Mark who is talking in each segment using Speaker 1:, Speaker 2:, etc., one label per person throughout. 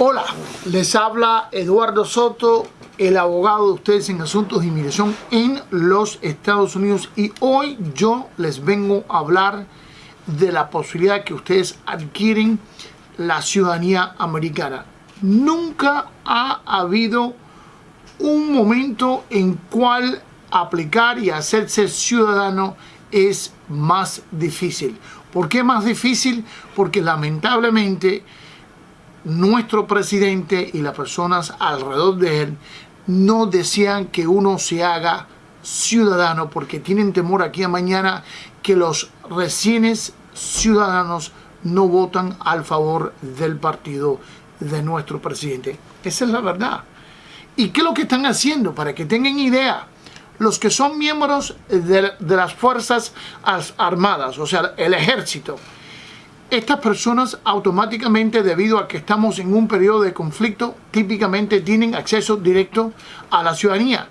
Speaker 1: Hola, les habla Eduardo Soto, el abogado de ustedes en asuntos de inmigración en los Estados Unidos y hoy yo les vengo a hablar de la posibilidad que ustedes adquieren la ciudadanía americana. Nunca ha habido un momento en cual aplicar y hacerse ciudadano es más difícil. ¿Por qué más difícil? Porque lamentablemente nuestro presidente y las personas alrededor de él no desean que uno se haga ciudadano porque tienen temor aquí a mañana que los recién ciudadanos no votan al favor del partido de nuestro presidente. Esa es la verdad. ¿Y qué es lo que están haciendo? Para que tengan idea, los que son miembros de las Fuerzas Armadas, o sea, el ejército, estas personas automáticamente, debido a que estamos en un periodo de conflicto, típicamente tienen acceso directo a la ciudadanía.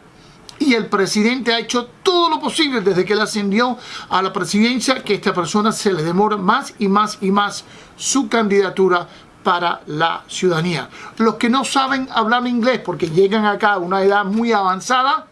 Speaker 1: Y el presidente ha hecho todo lo posible desde que él ascendió a la presidencia que esta persona se le demora más y más y más su candidatura para la ciudadanía. Los que no saben hablar inglés porque llegan acá a una edad muy avanzada,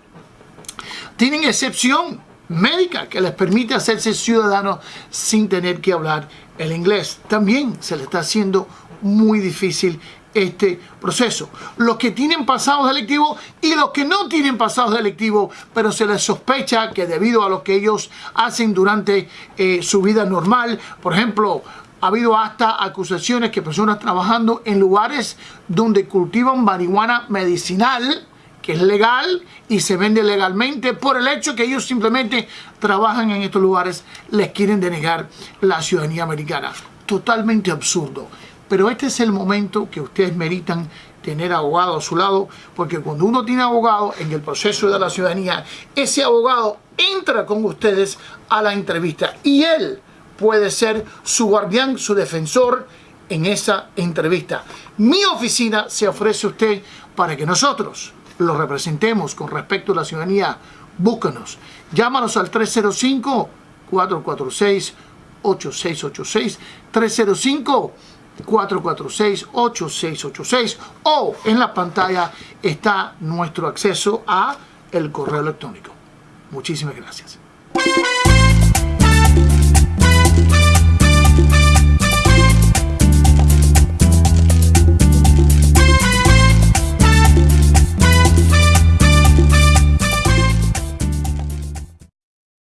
Speaker 1: tienen excepción médica que les permite hacerse ciudadanos sin tener que hablar el inglés. También se le está haciendo muy difícil este proceso. Los que tienen pasados delictivos y los que no tienen pasados delictivos, pero se les sospecha que debido a lo que ellos hacen durante eh, su vida normal, por ejemplo, ha habido hasta acusaciones que personas trabajando en lugares donde cultivan marihuana medicinal, que es legal y se vende legalmente por el hecho que ellos simplemente trabajan en estos lugares, les quieren denegar la ciudadanía americana. Totalmente absurdo. Pero este es el momento que ustedes meritan tener abogado a su lado, porque cuando uno tiene abogado en el proceso de la ciudadanía, ese abogado entra con ustedes a la entrevista y él puede ser su guardián, su defensor en esa entrevista. Mi oficina se ofrece a usted para que nosotros lo representemos con respecto a la ciudadanía, búscanos. Llámanos al 305-446-8686, 305-446-8686 o en la pantalla está nuestro acceso a el correo electrónico. Muchísimas gracias.